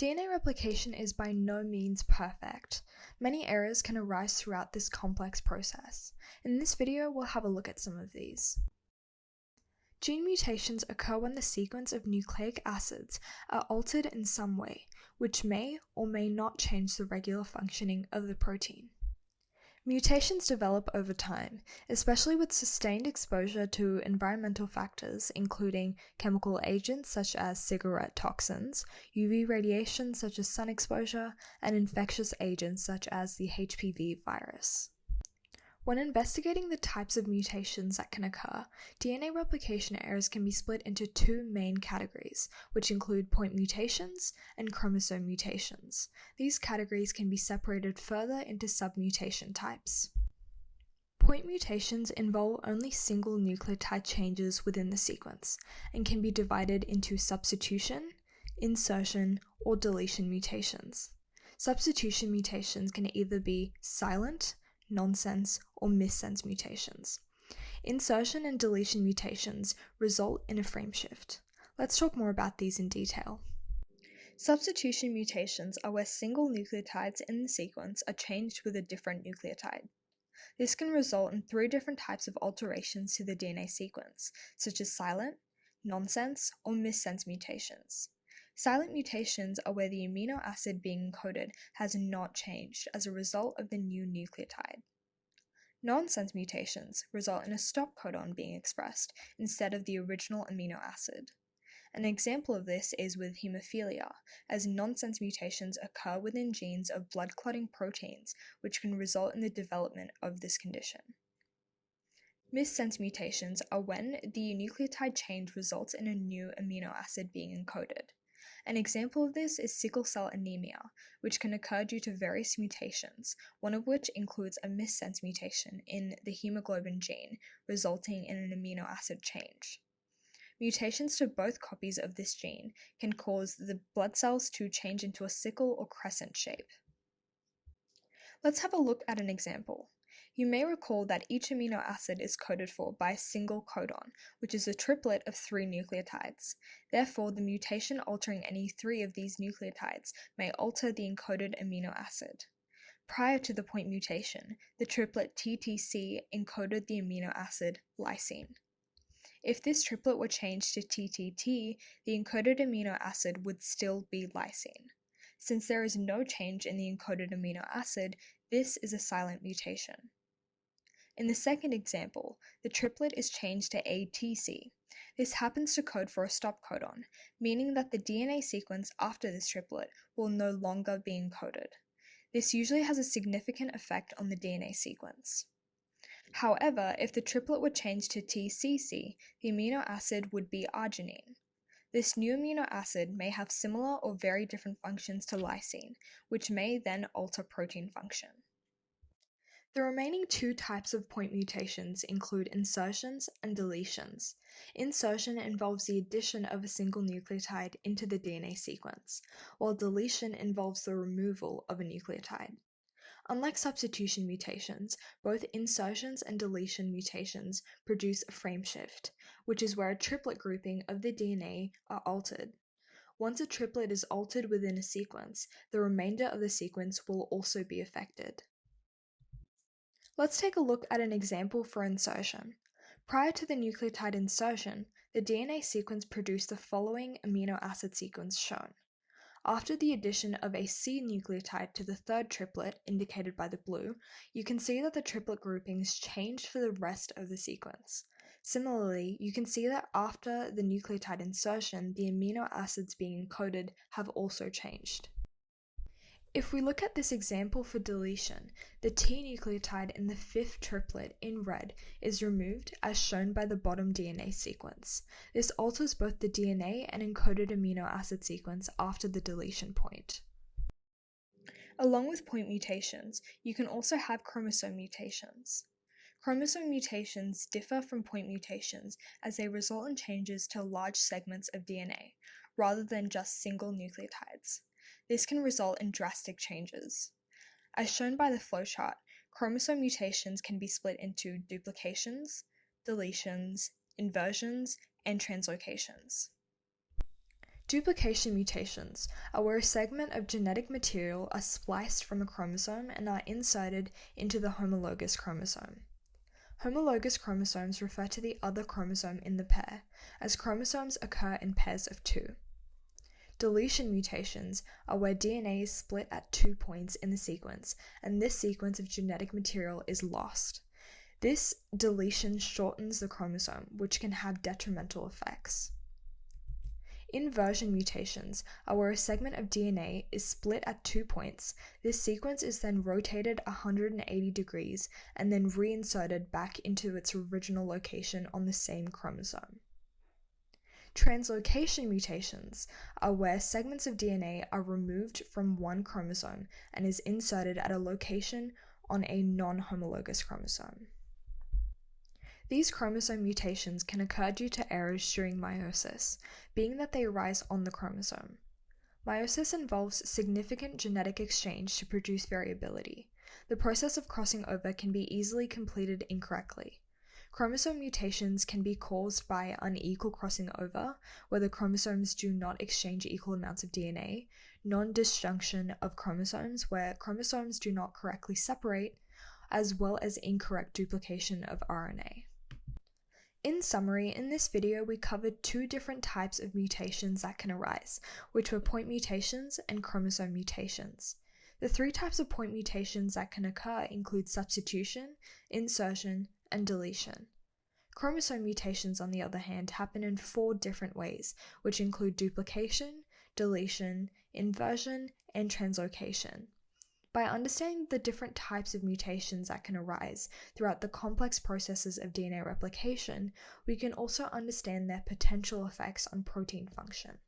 DNA replication is by no means perfect. Many errors can arise throughout this complex process. In this video, we'll have a look at some of these. Gene mutations occur when the sequence of nucleic acids are altered in some way, which may or may not change the regular functioning of the protein. Mutations develop over time, especially with sustained exposure to environmental factors, including chemical agents such as cigarette toxins, UV radiation such as sun exposure, and infectious agents such as the HPV virus. When investigating the types of mutations that can occur, DNA replication errors can be split into two main categories, which include point mutations and chromosome mutations. These categories can be separated further into submutation types. Point mutations involve only single nucleotide changes within the sequence and can be divided into substitution, insertion, or deletion mutations. Substitution mutations can either be silent, nonsense, or missense mutations. Insertion and deletion mutations result in a frame shift. Let's talk more about these in detail. Substitution mutations are where single nucleotides in the sequence are changed with a different nucleotide. This can result in three different types of alterations to the DNA sequence, such as silent, nonsense, or missense mutations. Silent mutations are where the amino acid being encoded has not changed as a result of the new nucleotide. Nonsense mutations result in a stop codon being expressed instead of the original amino acid. An example of this is with hemophilia, as nonsense mutations occur within genes of blood clotting proteins, which can result in the development of this condition. Missense mutations are when the nucleotide change results in a new amino acid being encoded. An example of this is sickle cell anemia, which can occur due to various mutations, one of which includes a missense mutation in the hemoglobin gene, resulting in an amino acid change. Mutations to both copies of this gene can cause the blood cells to change into a sickle or crescent shape. Let's have a look at an example. You may recall that each amino acid is coded for by a single codon, which is a triplet of three nucleotides. Therefore, the mutation altering any three of these nucleotides may alter the encoded amino acid. Prior to the point mutation, the triplet TTC encoded the amino acid lysine. If this triplet were changed to TTT, the encoded amino acid would still be lysine. Since there is no change in the encoded amino acid, this is a silent mutation. In the second example, the triplet is changed to ATC. This happens to code for a stop codon, meaning that the DNA sequence after this triplet will no longer be encoded. This usually has a significant effect on the DNA sequence. However, if the triplet were changed to TCC, the amino acid would be arginine. This new amino acid may have similar or very different functions to lysine, which may then alter protein function. The remaining two types of point mutations include insertions and deletions. Insertion involves the addition of a single nucleotide into the DNA sequence, while deletion involves the removal of a nucleotide. Unlike substitution mutations, both insertions and deletion mutations produce a frame shift, which is where a triplet grouping of the DNA are altered. Once a triplet is altered within a sequence, the remainder of the sequence will also be affected. Let's take a look at an example for insertion. Prior to the nucleotide insertion, the DNA sequence produced the following amino acid sequence shown. After the addition of a C nucleotide to the third triplet, indicated by the blue, you can see that the triplet groupings changed for the rest of the sequence. Similarly, you can see that after the nucleotide insertion, the amino acids being encoded have also changed. If we look at this example for deletion, the T nucleotide in the fifth triplet in red is removed as shown by the bottom DNA sequence. This alters both the DNA and encoded amino acid sequence after the deletion point. Along with point mutations, you can also have chromosome mutations. Chromosome mutations differ from point mutations as they result in changes to large segments of DNA, rather than just single nucleotides. This can result in drastic changes. As shown by the flowchart, chromosome mutations can be split into duplications, deletions, inversions, and translocations. Duplication mutations are where a segment of genetic material are spliced from a chromosome and are inserted into the homologous chromosome. Homologous chromosomes refer to the other chromosome in the pair, as chromosomes occur in pairs of two. Deletion mutations are where DNA is split at two points in the sequence, and this sequence of genetic material is lost. This deletion shortens the chromosome, which can have detrimental effects. Inversion mutations are where a segment of DNA is split at two points. This sequence is then rotated 180 degrees and then reinserted back into its original location on the same chromosome. Translocation mutations are where segments of DNA are removed from one chromosome and is inserted at a location on a non homologous chromosome. These chromosome mutations can occur due to errors during meiosis, being that they arise on the chromosome. Meiosis involves significant genetic exchange to produce variability. The process of crossing over can be easily completed incorrectly. Chromosome mutations can be caused by unequal crossing over, where the chromosomes do not exchange equal amounts of DNA, non disjunction of chromosomes, where chromosomes do not correctly separate, as well as incorrect duplication of RNA. In summary, in this video we covered two different types of mutations that can arise, which were point mutations and chromosome mutations. The three types of point mutations that can occur include substitution, insertion, and deletion. Chromosome mutations, on the other hand, happen in four different ways, which include duplication, deletion, inversion, and translocation. By understanding the different types of mutations that can arise throughout the complex processes of DNA replication, we can also understand their potential effects on protein function.